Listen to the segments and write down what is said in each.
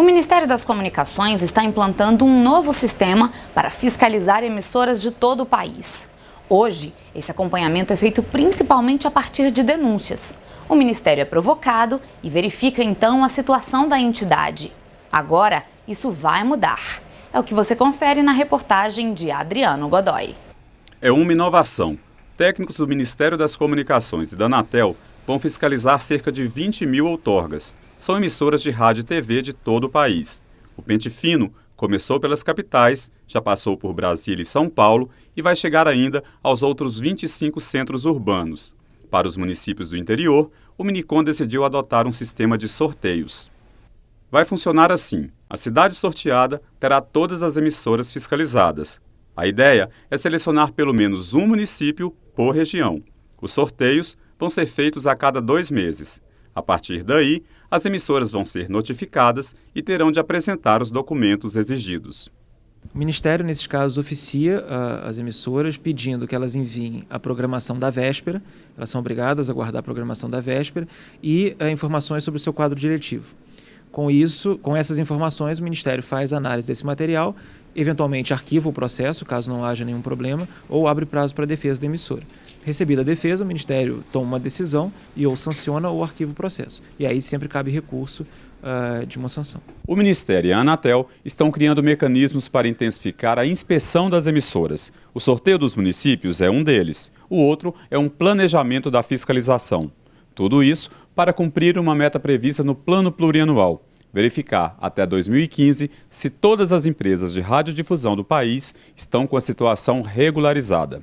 O Ministério das Comunicações está implantando um novo sistema para fiscalizar emissoras de todo o país. Hoje, esse acompanhamento é feito principalmente a partir de denúncias. O Ministério é provocado e verifica então a situação da entidade. Agora, isso vai mudar. É o que você confere na reportagem de Adriano Godoy. É uma inovação. Técnicos do Ministério das Comunicações e da Anatel vão fiscalizar cerca de 20 mil outorgas são emissoras de rádio e TV de todo o país. O Pente Fino começou pelas capitais, já passou por Brasília e São Paulo e vai chegar ainda aos outros 25 centros urbanos. Para os municípios do interior, o Minicom decidiu adotar um sistema de sorteios. Vai funcionar assim: a cidade sorteada terá todas as emissoras fiscalizadas. A ideia é selecionar pelo menos um município por região. Os sorteios vão ser feitos a cada dois meses. A partir daí, as emissoras vão ser notificadas e terão de apresentar os documentos exigidos. O Ministério, nesses casos, oficia uh, as emissoras pedindo que elas enviem a programação da véspera, elas são obrigadas a guardar a programação da véspera, e uh, informações sobre o seu quadro diretivo. Com isso, com essas informações, o Ministério faz análise desse material, eventualmente arquiva o processo, caso não haja nenhum problema, ou abre prazo para a defesa da emissora. Recebida a defesa, o Ministério toma uma decisão e ou sanciona ou arquiva o processo. E aí sempre cabe recurso uh, de uma sanção. O Ministério e a Anatel estão criando mecanismos para intensificar a inspeção das emissoras. O sorteio dos municípios é um deles. O outro é um planejamento da fiscalização. Tudo isso para cumprir uma meta prevista no Plano Plurianual. Verificar até 2015 se todas as empresas de radiodifusão do país estão com a situação regularizada.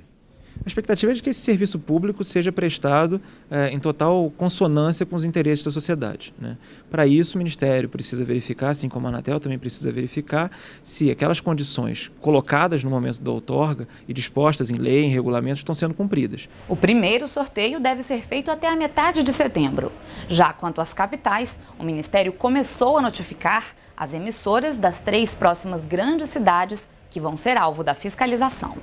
A expectativa é de que esse serviço público seja prestado é, em total consonância com os interesses da sociedade. Né? Para isso, o Ministério precisa verificar, assim como a Anatel também precisa verificar, se aquelas condições colocadas no momento da outorga e dispostas em lei, em regulamentos, estão sendo cumpridas. O primeiro sorteio deve ser feito até a metade de setembro. Já quanto às capitais, o Ministério começou a notificar as emissoras das três próximas grandes cidades que vão ser alvo da fiscalização.